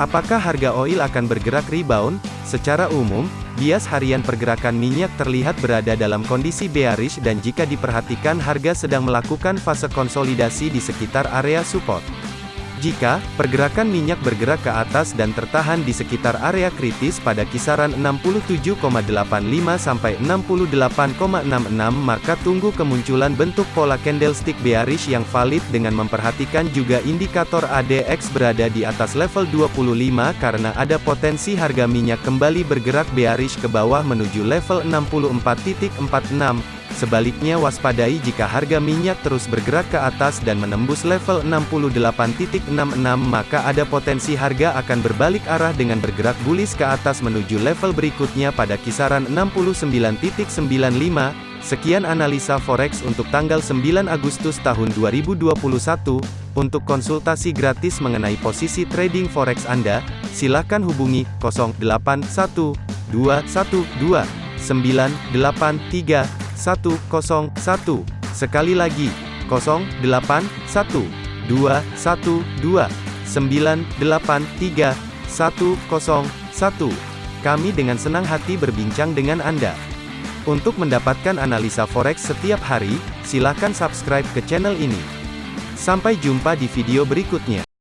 Apakah harga oil akan bergerak rebound? Secara umum, bias harian pergerakan minyak terlihat berada dalam kondisi bearish dan jika diperhatikan harga sedang melakukan fase konsolidasi di sekitar area support. Jika pergerakan minyak bergerak ke atas dan tertahan di sekitar area kritis pada kisaran 67,85 sampai 68,66 maka tunggu kemunculan bentuk pola candlestick bearish yang valid dengan memperhatikan juga indikator ADX berada di atas level 25 karena ada potensi harga minyak kembali bergerak bearish ke bawah menuju level 64.46 Sebaliknya waspadai jika harga minyak terus bergerak ke atas dan menembus level 68.66 maka ada potensi harga akan berbalik arah dengan bergerak bullish ke atas menuju level berikutnya pada kisaran 69.95. Sekian analisa forex untuk tanggal 9 Agustus tahun 2021. Untuk konsultasi gratis mengenai posisi trading forex Anda, silakan hubungi 081212 983 101. Sekali lagi, 081 212 983 101. Kami dengan senang hati berbincang dengan Anda. Untuk mendapatkan analisa forex setiap hari, silakan subscribe ke channel ini. Sampai jumpa di video berikutnya.